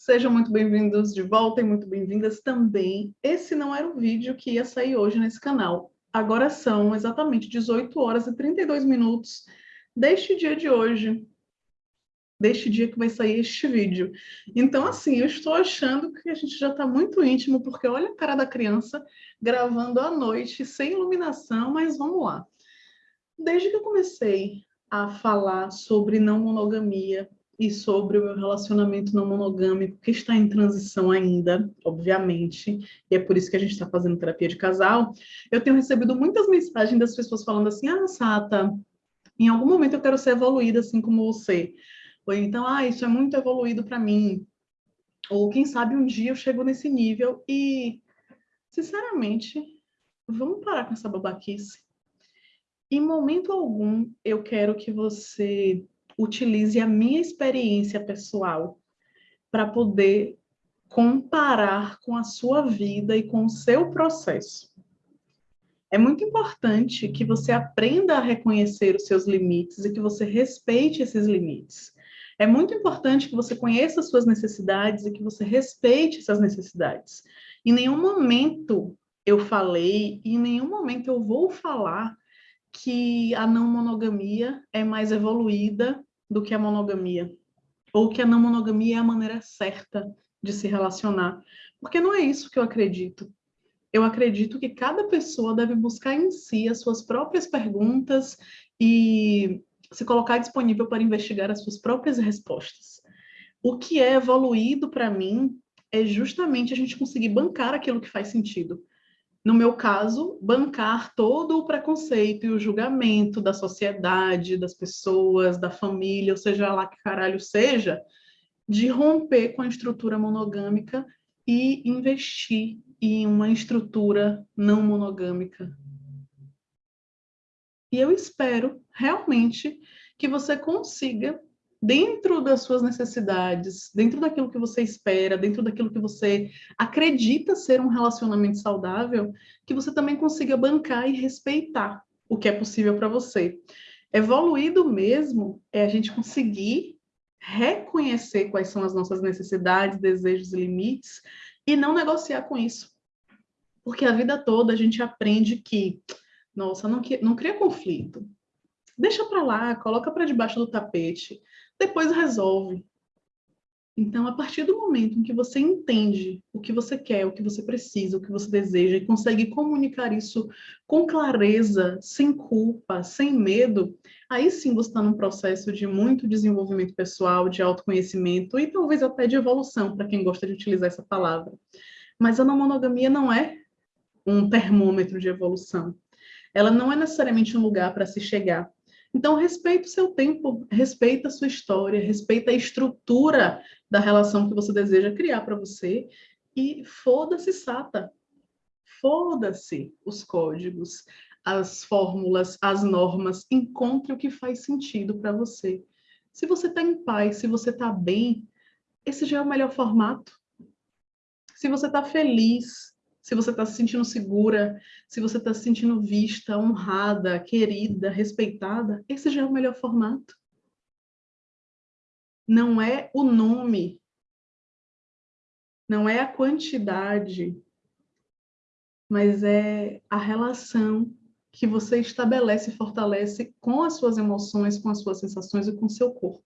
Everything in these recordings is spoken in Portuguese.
Sejam muito bem-vindos de volta e muito bem-vindas também. Esse não era o vídeo que ia sair hoje nesse canal. Agora são exatamente 18 horas e 32 minutos deste dia de hoje, deste dia que vai sair este vídeo. Então, assim, eu estou achando que a gente já está muito íntimo, porque olha a cara da criança gravando à noite, sem iluminação, mas vamos lá. Desde que eu comecei a falar sobre não monogamia e sobre o meu relacionamento não monogâmico, que está em transição ainda, obviamente, e é por isso que a gente está fazendo terapia de casal, eu tenho recebido muitas mensagens das pessoas falando assim, ah, Sata, em algum momento eu quero ser evoluída assim como você. Ou então, ah, isso é muito evoluído para mim. Ou quem sabe um dia eu chego nesse nível e, sinceramente, vamos parar com essa babaquice. Em momento algum, eu quero que você utilize a minha experiência pessoal para poder comparar com a sua vida e com o seu processo. É muito importante que você aprenda a reconhecer os seus limites e que você respeite esses limites. É muito importante que você conheça as suas necessidades e que você respeite essas necessidades. Em nenhum momento eu falei, e em nenhum momento eu vou falar que a não monogamia é mais evoluída do que a monogamia, ou que a não monogamia é a maneira certa de se relacionar, porque não é isso que eu acredito. Eu acredito que cada pessoa deve buscar em si as suas próprias perguntas e se colocar disponível para investigar as suas próprias respostas. O que é evoluído para mim é justamente a gente conseguir bancar aquilo que faz sentido no meu caso, bancar todo o preconceito e o julgamento da sociedade, das pessoas, da família, ou seja lá que caralho seja, de romper com a estrutura monogâmica e investir em uma estrutura não monogâmica. E eu espero realmente que você consiga dentro das suas necessidades, dentro daquilo que você espera, dentro daquilo que você acredita ser um relacionamento saudável, que você também consiga bancar e respeitar o que é possível para você. Evoluído mesmo é a gente conseguir reconhecer quais são as nossas necessidades, desejos e limites e não negociar com isso. Porque a vida toda a gente aprende que, nossa, não, não cria conflito. Deixa para lá, coloca para debaixo do tapete depois resolve. Então, a partir do momento em que você entende o que você quer, o que você precisa, o que você deseja e consegue comunicar isso com clareza, sem culpa, sem medo, aí sim você está num processo de muito desenvolvimento pessoal, de autoconhecimento e talvez até de evolução, para quem gosta de utilizar essa palavra. Mas a não monogamia não é um termômetro de evolução. Ela não é necessariamente um lugar para se chegar. Então, respeita o seu tempo, respeita a sua história, respeita a estrutura da relação que você deseja criar para você e foda-se sata. Foda-se os códigos, as fórmulas, as normas, encontre o que faz sentido para você. Se você está em paz, se você está bem, esse já é o melhor formato. Se você está feliz, se você está se sentindo segura, se você está se sentindo vista, honrada, querida, respeitada, esse já é o melhor formato. Não é o nome, não é a quantidade, mas é a relação que você estabelece e fortalece com as suas emoções, com as suas sensações e com o seu corpo.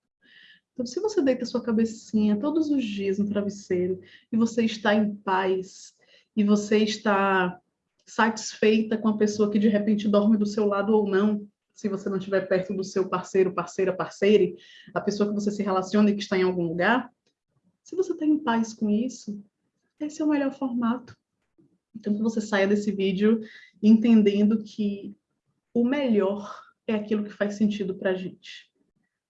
Então, se você deita sua cabecinha todos os dias no travesseiro e você está em paz, e você está satisfeita com a pessoa que de repente dorme do seu lado ou não, se você não estiver perto do seu parceiro, parceira, parceire, a pessoa que você se relaciona e que está em algum lugar, se você está em paz com isso, esse é o melhor formato. Então, que você saia desse vídeo entendendo que o melhor é aquilo que faz sentido para a gente.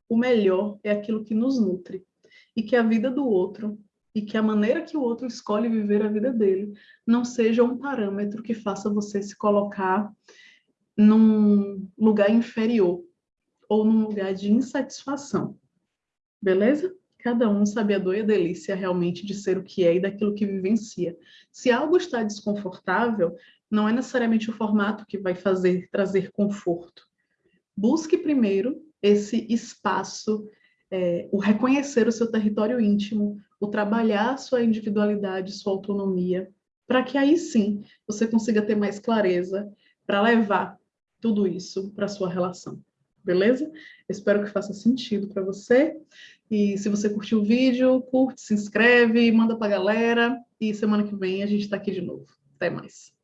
O melhor é aquilo que nos nutre. E que a vida do outro e que a maneira que o outro escolhe viver a vida dele não seja um parâmetro que faça você se colocar num lugar inferior ou num lugar de insatisfação. Beleza? Cada um sabe a dor e a delícia realmente de ser o que é e daquilo que vivencia. Se algo está desconfortável, não é necessariamente o formato que vai fazer trazer conforto. Busque primeiro esse espaço, é, o reconhecer o seu território íntimo, o trabalhar sua individualidade, sua autonomia, para que aí sim você consiga ter mais clareza para levar tudo isso para sua relação. Beleza? Espero que faça sentido para você. E se você curtiu o vídeo, curte, se inscreve, manda para a galera. E semana que vem a gente está aqui de novo. Até mais.